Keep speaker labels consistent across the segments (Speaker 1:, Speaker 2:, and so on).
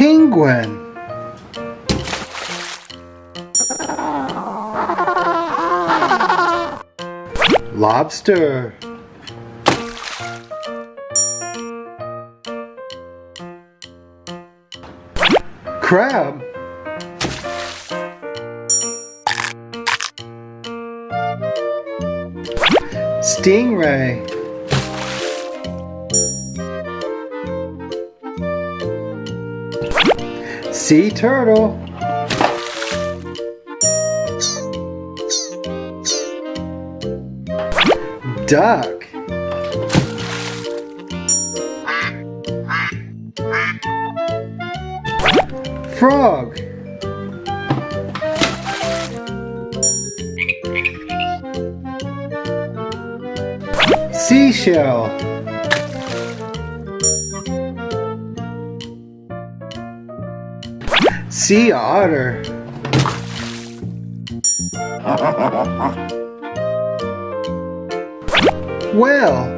Speaker 1: Penguin. Lobster. Crab. Stingray. Sea turtle. Duck. Frog. Seashell. Sea otter. well.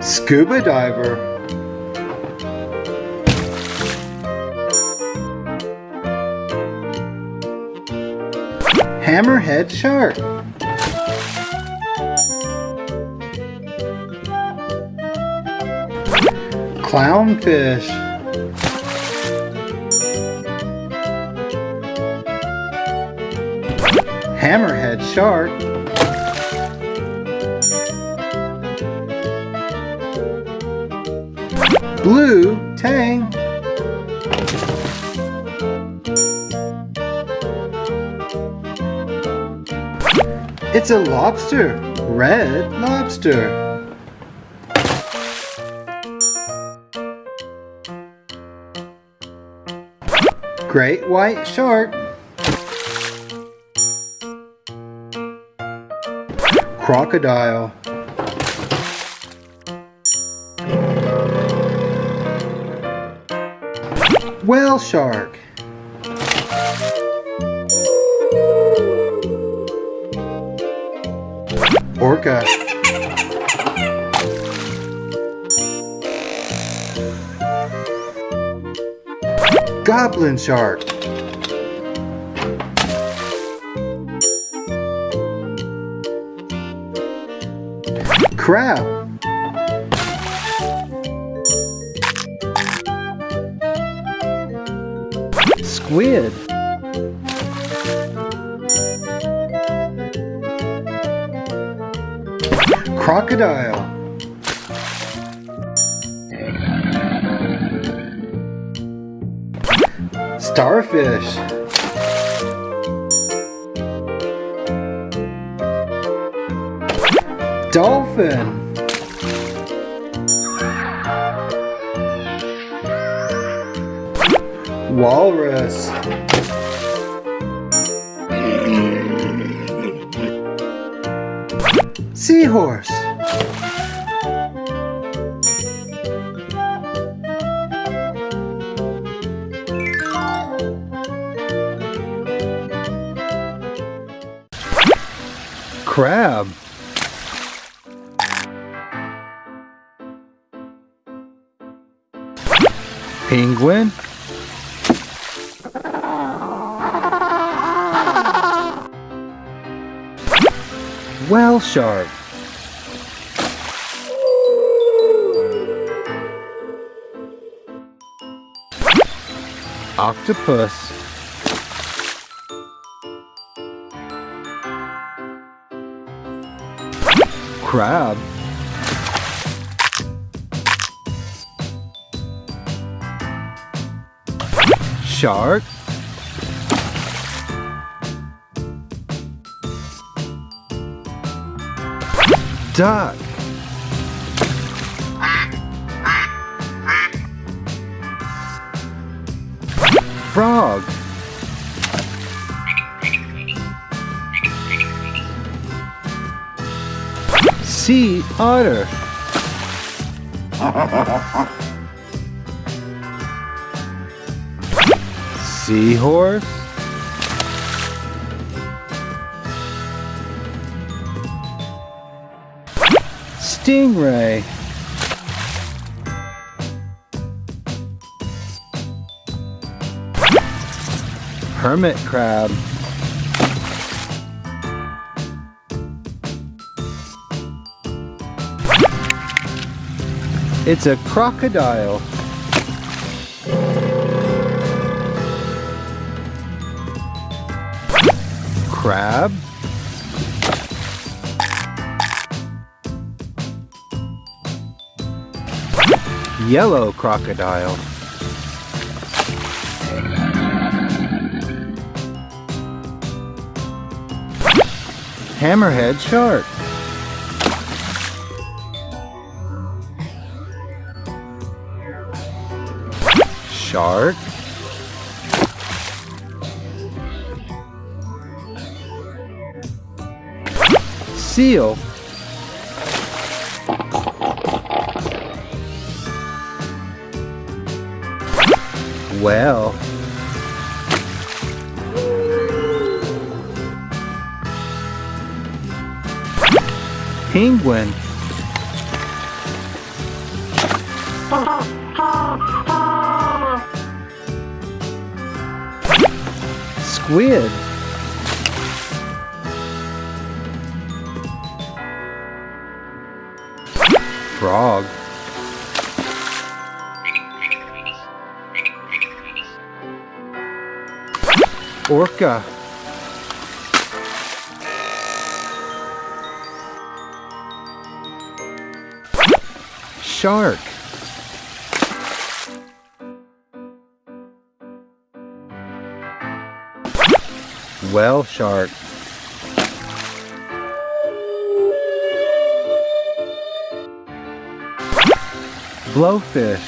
Speaker 1: Scuba diver. Hammerhead shark. Clownfish. Hammerhead shark. Blue tang. It's a lobster. Red lobster. Great white shark. Crocodile. Whale shark. Orca. Goblin shark. Crab. Squid. Crocodile. Starfish. Dolphin. Walrus. Seahorse. Crab. Penguin. Whale shark. Octopus. Crab. Shark. Duck. Frog. Sea otter. Seahorse. Stingray. Hermit crab. It's a crocodile. Crab. Yellow crocodile. Hammerhead shark. Shark. Seal. Well. Penguin. Squid. Frog. Orca. Shark. Whale shark. Blowfish.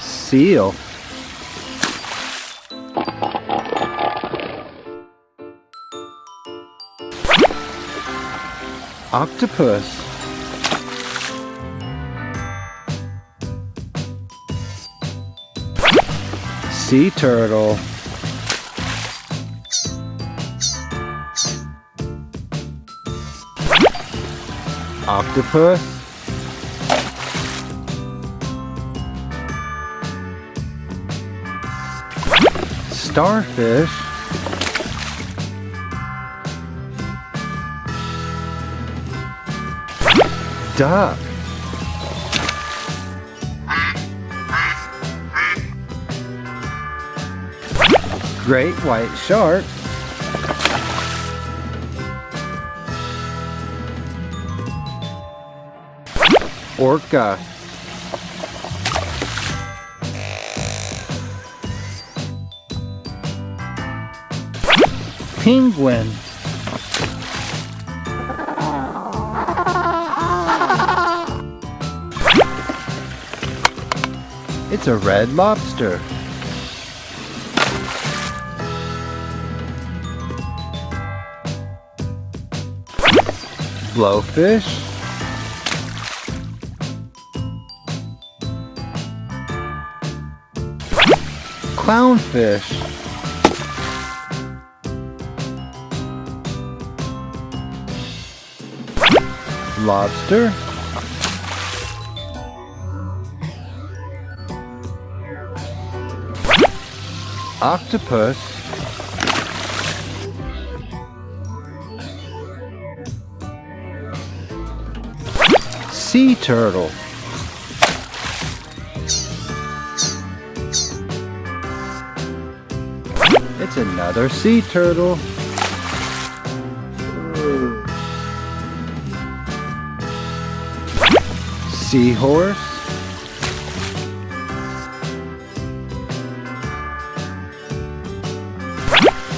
Speaker 1: Seal. Octopus. Sea turtle. Octopus. Starfish. Duck. Great white shark. Orca. Penguin. It's a red lobster. Blowfish. Clownfish. Lobster. Octopus. Sea turtle. It's another sea turtle. Seahorse.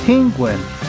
Speaker 1: Penguin.